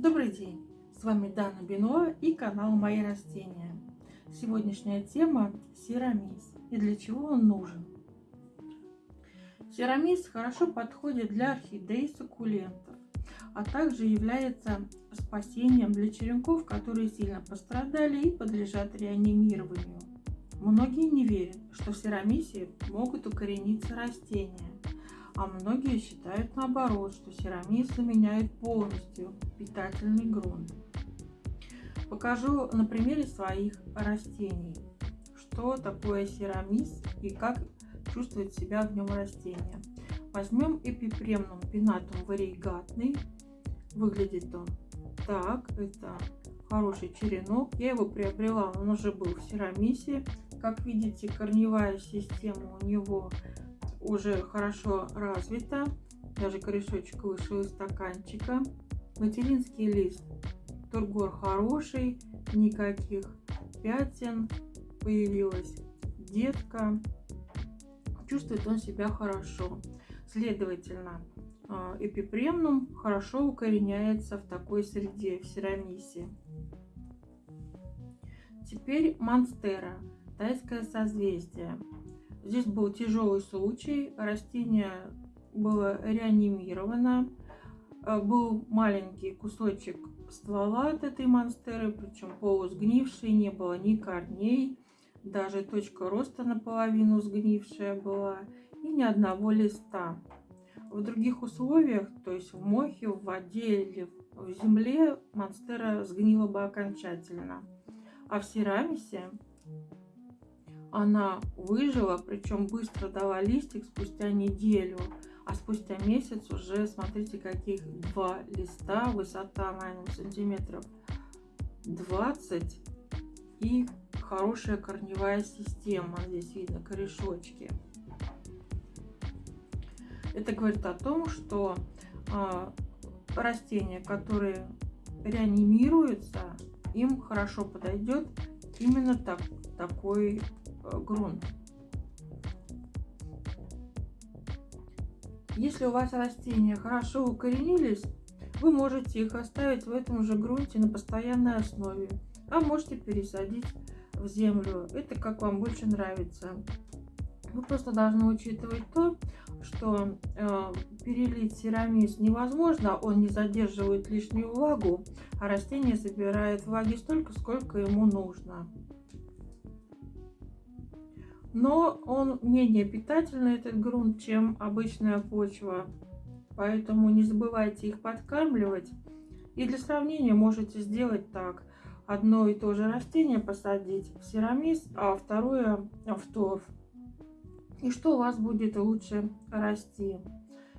Добрый день! С вами Дана Бино и канал Мои растения. Сегодняшняя тема – серамис и для чего он нужен. Серамис хорошо подходит для орхидей суккулентов, а также является спасением для черенков, которые сильно пострадали и подлежат реанимированию. Многие не верят, что в серамисе могут укорениться растения, а многие считают наоборот, что серамис заменяет полностью питательный грунт. Покажу на примере своих растений, что такое серамис и как чувствует себя в нем растение. Возьмем эпипремнум пинатум варигатный. Выглядит он так. Это хороший черенок. Я его приобрела, он уже был в серамисе. Как видите, корневая система у него уже хорошо развита. Даже корешочек вышел из стаканчика. Материнский лист. Тургор хороший, никаких пятен. Появилась детка. Чувствует он себя хорошо. Следовательно, а, эпипремнум хорошо укореняется в такой среде, в серамисе. Теперь монстера, тайское созвездие. Здесь был тяжелый случай, растение было реанимировано, э, был маленький кусочек ствола от этой монстеры, причем полусгнивший, не было ни корней, даже точка роста наполовину сгнившая была и ни одного листа. В других условиях, то есть в мохе, в воде или в земле, монстера сгнила бы окончательно. А в серамисе она выжила, причем быстро дала листик спустя неделю, а спустя месяц уже, смотрите, каких два листа, высота, наверное, сантиметров 20 и хорошая корневая система. Здесь видно корешочки. Это говорит о том, что э, растения, которые реанимируются, им хорошо подойдет именно так, такой грунт. Если у вас растения хорошо укоренились, вы можете их оставить в этом же грунте на постоянной основе, а можете пересадить в землю. Это как вам больше нравится. Вы просто должны учитывать то, что э, перелить серамис невозможно, он не задерживает лишнюю влагу, а растение собирает влаги столько, сколько ему нужно но он менее питательный, этот грунт, чем обычная почва. Поэтому не забывайте их подкармливать. И для сравнения можете сделать так. Одно и то же растение посадить в серамис, а второе в торф. И что у вас будет лучше расти.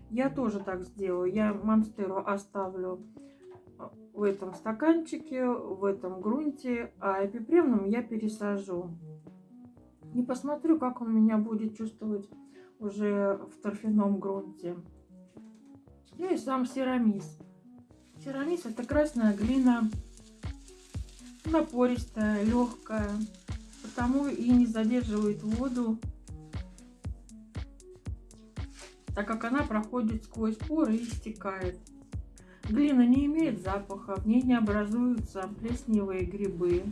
Я тоже так сделаю. Я монстеру оставлю в этом стаканчике, в этом грунте, а эпипремном я пересажу. Не посмотрю, как он меня будет чувствовать уже в торфяном грунте. Ну и сам серамис. Серамис это красная глина, напористая, легкая, потому и не задерживает воду, так как она проходит сквозь поры и стекает. Глина не имеет запаха, в ней не образуются плесневые грибы.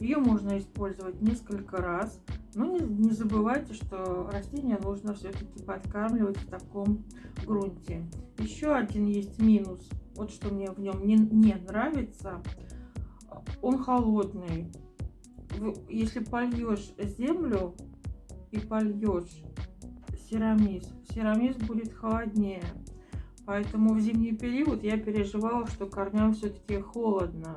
Ее можно использовать несколько раз. Но не, не забывайте, что растение нужно все-таки подкармливать в таком грунте. Еще один есть минус. Вот что мне в нем не, не нравится. Он холодный. Если польешь землю и польешь серамис, серамис будет холоднее. Поэтому в зимний период я переживала, что корням все-таки холодно.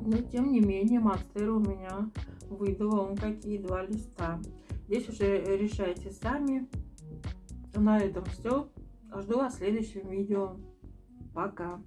Но тем не менее монстера у меня выдала он какие два листа. Здесь уже решайте сами. На этом все. Жду вас в следующем видео. Пока.